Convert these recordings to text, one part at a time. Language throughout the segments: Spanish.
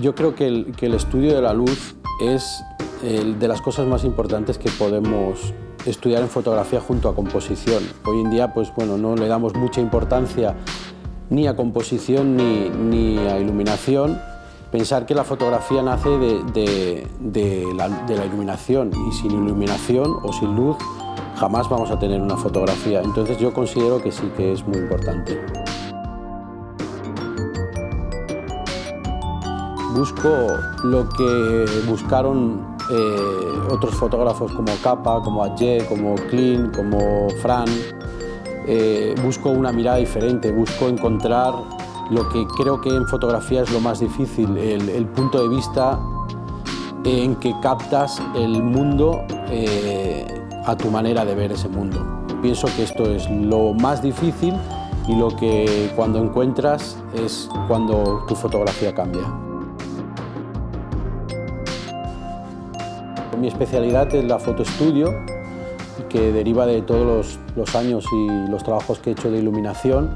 Yo creo que el, estudio de la luz es de las cosas más importantes que podemos estudiar en fotografía junto a composición. Hoy en día pues, bueno, no le damos mucha importancia ni a composición ni, ni a iluminación. Pensar que la fotografía nace de, la, de, la, iluminación y sin iluminación o sin luz jamás vamos a tener una fotografía. Entonces yo considero que sí que es muy importante. Busco lo que buscaron eh, otros fotógrafos como Capa, como Adje, como Klein, como Fran. Eh, busco una mirada diferente, busco encontrar lo que creo que en fotografía es lo más difícil, el, el punto de vista en que captas el mundo eh, a tu manera de ver ese mundo. Pienso que esto es lo más difícil y lo que cuando encuentras es cuando tu fotografía cambia. Mi especialidad es la fotoestudio, que deriva de todos los, años y los trabajos que he hecho de iluminación,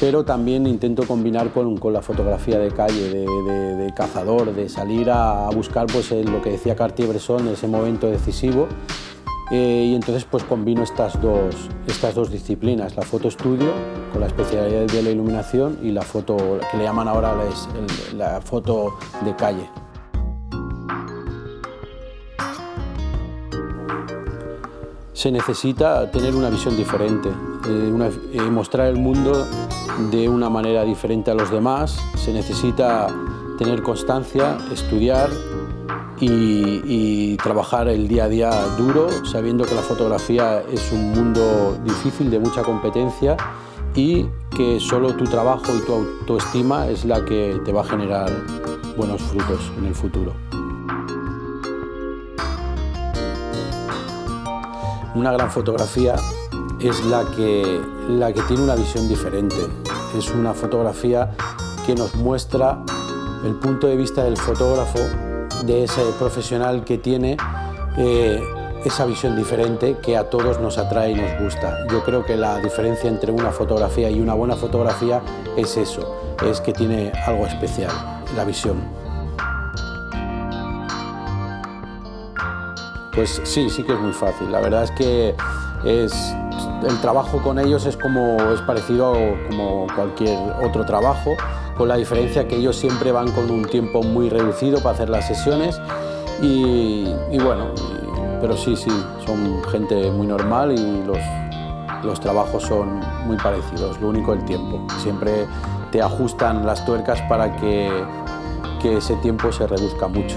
pero también intento combinar con, la fotografía de calle, de, cazador, de salir a, buscar pues, lo que decía Cartier-Bresson, ese momento decisivo, eh, y entonces pues combino estas dos, estas dos disciplinas, la foto estudio con la especialidad de la iluminación y la foto que le llaman ahora la, la foto de calle. Se necesita tener una visión diferente, eh, eh, mostrar el mundo de una manera diferente a los demás, se necesita tener constancia, estudiar y, trabajar el día a día duro, sabiendo que la fotografía es un mundo difícil, de mucha competencia y que solo tu trabajo y tu autoestima es la que te va a generar buenos frutos en el futuro. Una gran fotografía es la que, la que tiene una visión diferente. Es una fotografía que nos muestra el punto de vista del fotógrafo de ese profesional que tiene eh, esa visión diferente que a todos nos atrae y nos gusta. Yo creo que la diferencia entre una fotografía y una buena fotografía es eso, es que tiene algo especial, la visión. Pues sí, sí que es muy fácil. La verdad es que es, el trabajo con ellos es, como, es parecido a como cualquier otro trabajo con la diferencia que ellos siempre van con un tiempo muy reducido para hacer las sesiones y, bueno, pero sí, sí, son gente muy normal y los, los trabajos son muy parecidos, lo único el tiempo. Siempre te ajustan las tuercas para que, que ese tiempo se reduzca mucho.